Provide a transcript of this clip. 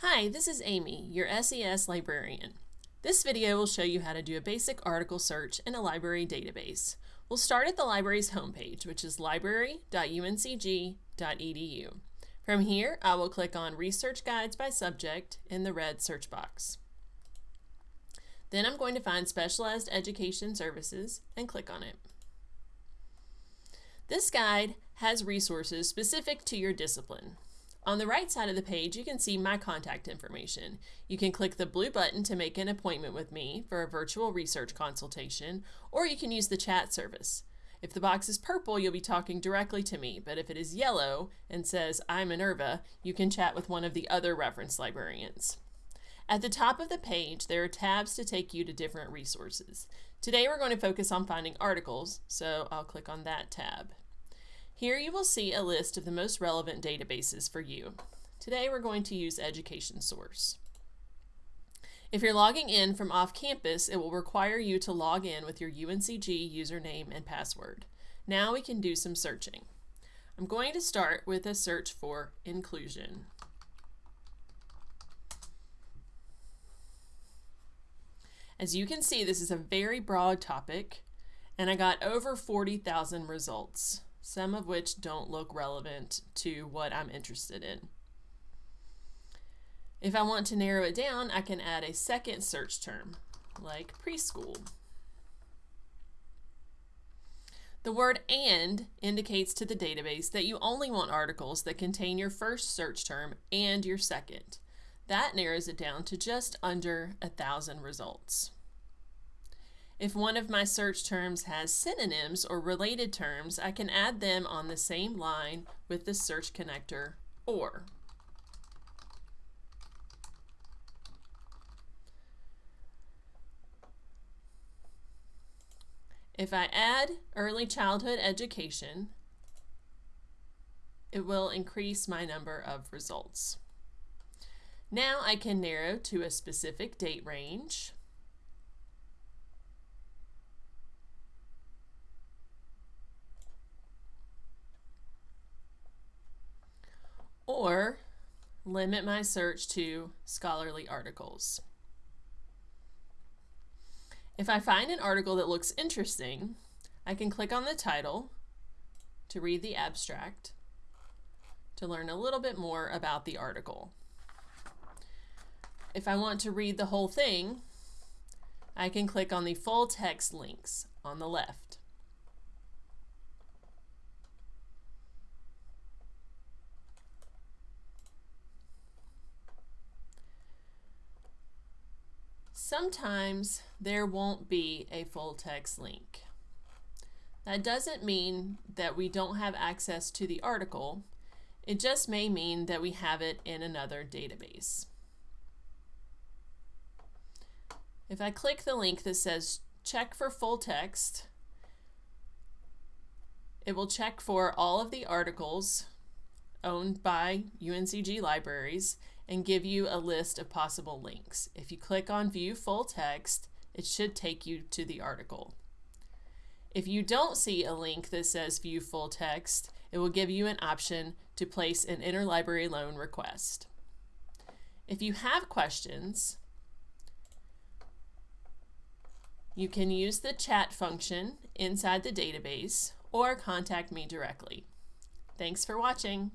Hi, this is Amy, your SES librarian. This video will show you how to do a basic article search in a library database. We'll start at the library's homepage, which is library.uncg.edu. From here, I will click on Research Guides by Subject in the red search box. Then I'm going to find Specialized Education Services and click on it. This guide has resources specific to your discipline. On the right side of the page, you can see my contact information. You can click the blue button to make an appointment with me for a virtual research consultation, or you can use the chat service. If the box is purple, you'll be talking directly to me, but if it is yellow and says, I'm Minerva, you can chat with one of the other reference librarians. At the top of the page, there are tabs to take you to different resources. Today we're going to focus on finding articles, so I'll click on that tab. Here you will see a list of the most relevant databases for you. Today we're going to use Education Source. If you're logging in from off campus, it will require you to log in with your UNCG username and password. Now we can do some searching. I'm going to start with a search for inclusion. As you can see, this is a very broad topic, and I got over 40,000 results some of which don't look relevant to what I'm interested in. If I want to narrow it down, I can add a second search term, like preschool. The word AND indicates to the database that you only want articles that contain your first search term and your second. That narrows it down to just under a thousand results. If one of my search terms has synonyms or related terms, I can add them on the same line with the search connector OR. If I add early childhood education, it will increase my number of results. Now I can narrow to a specific date range. Or limit my search to scholarly articles. If I find an article that looks interesting, I can click on the title to read the abstract to learn a little bit more about the article. If I want to read the whole thing, I can click on the full text links on the left. Sometimes there won't be a full text link. That doesn't mean that we don't have access to the article. It just may mean that we have it in another database. If I click the link that says check for full text, it will check for all of the articles owned by UNCG libraries and give you a list of possible links. If you click on view full text, it should take you to the article. If you don't see a link that says view full text, it will give you an option to place an interlibrary loan request. If you have questions, you can use the chat function inside the database or contact me directly. Thanks for watching.